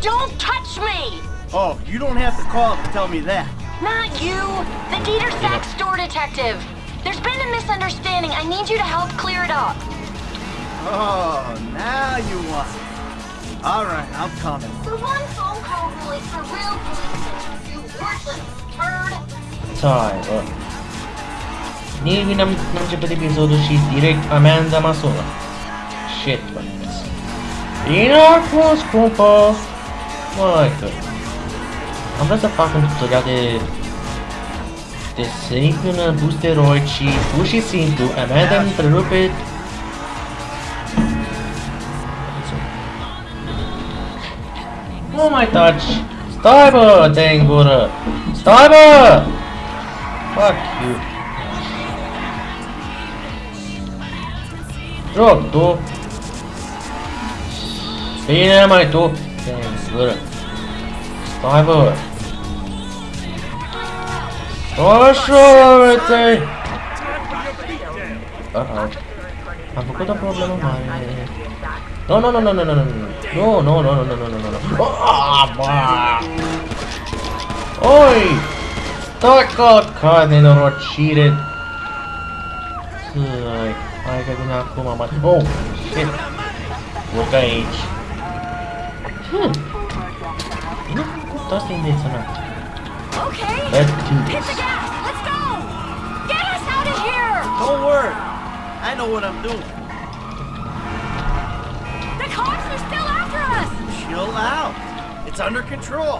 Don't touch me! Oh, you don't have to call to tell me that. Not you! The Dieter Sack store detective! There's been a misunderstanding. I need you to help clear it up. Oh, now you want it. All right, I'm coming. The one phone call rule is for real police. You worthless turd! Stai, bă. Nici n-am n-am început episodul și direct amenda mă sună. Shit, bă. Bine a fost, scumpă! Mai că... Am vrea să fac un tutorial de... De în boosteroid și pur și simplu Amanda îmi întrerupe... Nu mai taci! Stai bă, te în gură! Stai bă! Fuck you! Joc, tu! Siinä maito. Censura. Survivor. Oxo, tem. Ah, ah. pouco dá problema mais. Não, não, não, não, não, não, não, não, não, não, não, não, não, não, não. Ah, Oi! não, não, não, não, não, não, não, não, não, não, Oh, shit! não, não, Hmm! Nu cu asta intenționat. Okay! Let's do Hit this. the gas! Let's go! Get us out of here! Don't worry. I know what I'm doing. The cops are still after us! Chill out. It's under control.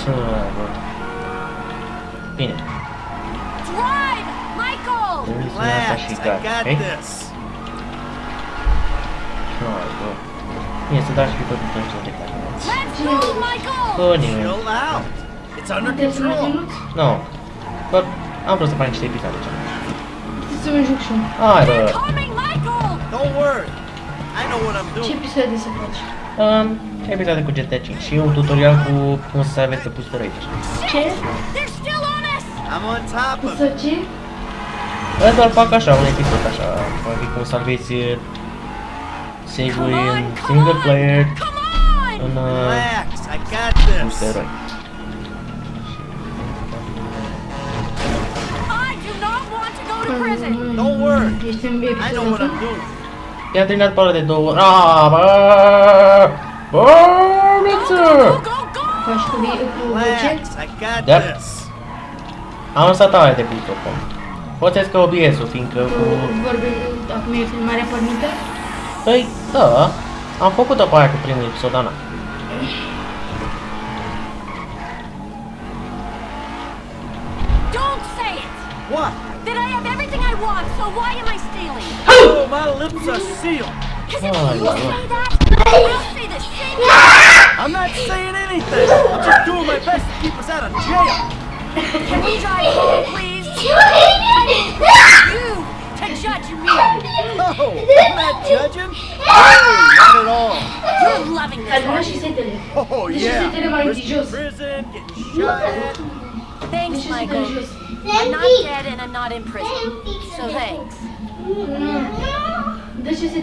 Ce bă. Bine. Drive! Michael! Trebuie să Relax. I got ok? this. Hai, bă. Bine, să dați pe tot tot tot de care vreți. Bă, nimeni. No. Bă, am vrut să fac niște epic atunci. Să mă joc și eu. Hai, bă. Ce episoade să faci? Um, episoade cu GTA 5 și un tutorial cu cum să aveți să puți raider. Ce? I'm on top of it. Să ce? Doar fac așa, un episod așa, adică cum salvezi savory and single player on uh, Relax, I got this. I do not want to go to prison. Don't worry. I know what I'm doing. Ia terminat yeah, para de două ori. Ah, bă! Bă, miță! Da? Am lăsat aia de pic acum. Poți să obiezul, fiindcă cu... Vorbim, acum e filmarea permită? Păi, da, am făcut-o pe aia cu primul episod, Ana. Don't say it! What? That I have everything I want, so why am I stealing? Oh, my lips are sealed. Because if Oh, you no. say that, I'll say the same thing! I'm not saying anything. I'm just doing my best to keep us out of jail. Can we drive Oh, no, I'm not judging. No, not at all. You're loving this. Oh, yeah. Prison, shot Thanks, Michael. I'm not dead and I'm not in prison. So thanks. This is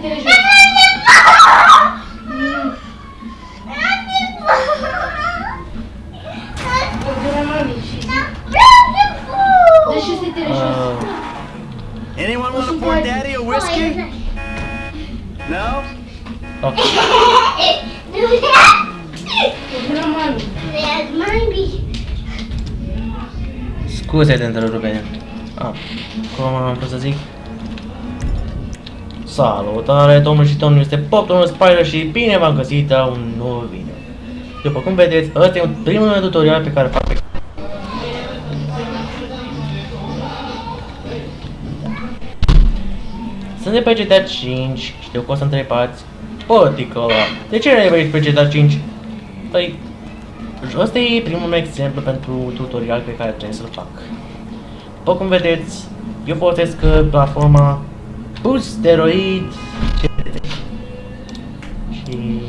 Uh, anyone want to pour daddy a whiskey? No? ok. Ordura mami. Scuze de întrerupere. Ah, cum am vrut să zic? Salutare, domnul și domnul, este Pop, domnul Spider și bine v-am găsit la un nou video. După cum vedeți, ăsta e un primul meu tutorial pe care fac pe Sunt de pe GTA 5, știu că o să întrebați, bă, tică ăla, de ce ne vrei pe GTA 5? Păi, ăsta e primul meu exemplu pentru tutorial pe care trebuie să-l fac. După cum vedeți, eu folosesc uh, platforma Boosteroid CTT. Și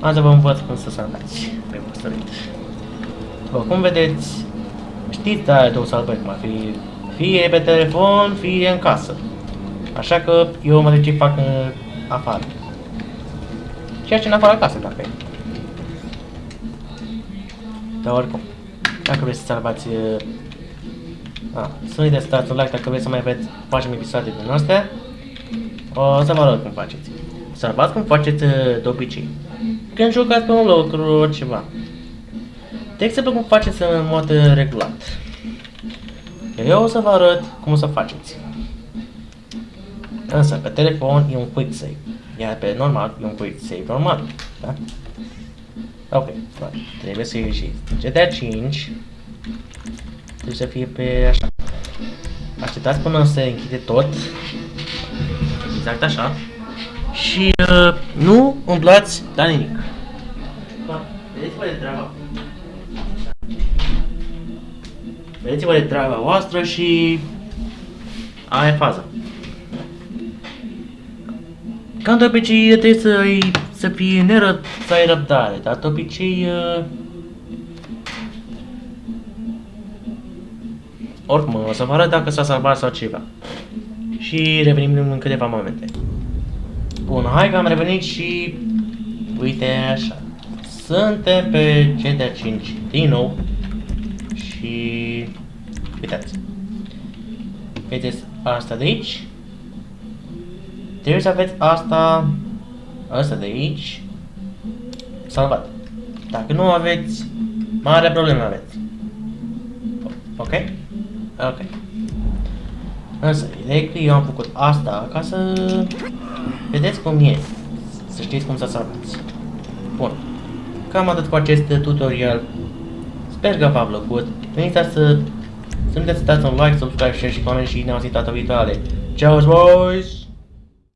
am să vă învăț cum să salvați pe Boosteroid. După cum vedeți, știți de aia două salvări, cum ar fi fie pe telefon, fie în casă. Așa că eu mă de ce fac uh, afară. Ceea ce în afara casei, dacă e. Dar oricum, dacă vreți să salvați... Uh, a, să uitați să dați un like dacă vreți să mai veți facem episoade din astea. O să vă arăt cum faceți. Salvați cum faceți uh, de obicei. Când jucați pe un lucru, ceva. De exemplu, cum faceți în mod uh, regulat. Eu o să vă arăt cum să faceți. Însă, pe telefon e un quick save. Iar pe normal e un quick save normal. Da? Ok, bun. Trebuie să ieși. GTA 5 trebuie să fie pe așa. Așteptați până se închide tot. Exact așa. Și uh, nu umblați la nimic. Vedeți-vă de treaba. Vedeți-vă de treaba voastră și aia e faza. Ca de obicei trebuie să, să fii neră, să ai răbdare, dar de obicei... Uh, oricum, o să vă arăt dacă s-a salvat sau ceva. Și revenim în câteva momente. Bun, hai că am revenit și... Uite așa. Suntem pe GTA 5 din nou. Și... Uitați. Vedeți asta de aici? Trebuie să aveți asta, asta de aici, salvat. Dacă nu aveți, mare problemă aveți. Ok? Ok. Însă, ideea e că eu am făcut asta ca să vedeți cum e. Să știți cum să salvați. Bun. Cam atât cu acest tutorial. Sper că v-a plăcut. Nu uitați să să nu uitați să dați un like, subscribe, share și coment și ne auzim data viitoare. Ciao, boys!